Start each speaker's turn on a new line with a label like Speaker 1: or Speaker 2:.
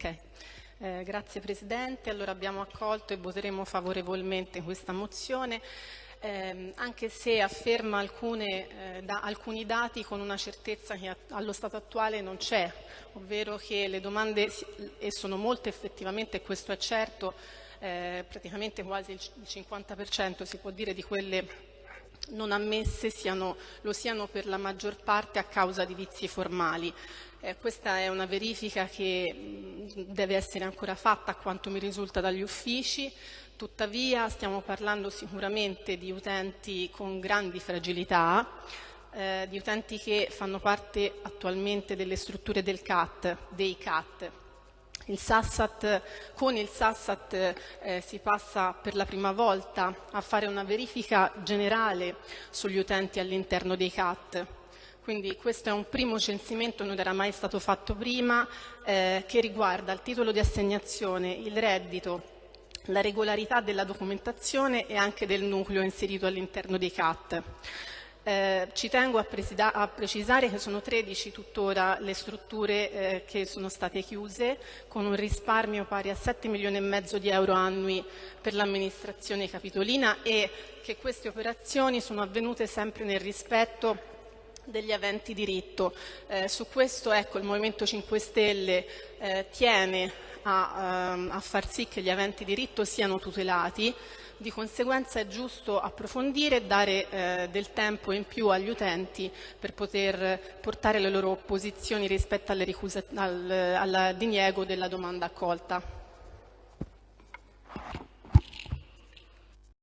Speaker 1: Ok, eh, grazie Presidente. Allora abbiamo accolto e voteremo favorevolmente questa mozione. Eh, anche se afferma alcune, eh, da, alcuni dati con una certezza che allo stato attuale non c'è, ovvero che le domande, e sono molte effettivamente, questo è certo, eh, praticamente quasi il 50% si può dire di quelle non ammesse siano, lo siano per la maggior parte a causa di vizi formali. Eh, questa è una verifica che mh, deve essere ancora fatta a quanto mi risulta dagli uffici, tuttavia stiamo parlando sicuramente di utenti con grandi fragilità, eh, di utenti che fanno parte attualmente delle strutture del CAT, dei CAT, il Sassat, con il Sassat eh, si passa per la prima volta a fare una verifica generale sugli utenti all'interno dei CAT. Quindi questo è un primo censimento, non era mai stato fatto prima, eh, che riguarda il titolo di assegnazione, il reddito, la regolarità della documentazione e anche del nucleo inserito all'interno dei CAT. Eh, ci tengo a, a, precisare che sono 13 tuttora le strutture eh, che sono state chiuse con un risparmio pari a 7 milioni e mezzo di euro annui per l'amministrazione capitolina e che queste operazioni sono avvenute sempre nel rispetto degli aventi diritto. Eh, su questo ecco, il Movimento 5 Stelle eh, tiene a, ehm, a far sì che gli aventi diritto siano tutelati di conseguenza è giusto approfondire e dare eh, del tempo in più agli utenti per poter portare le loro posizioni rispetto al, al diniego della domanda accolta.